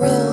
road.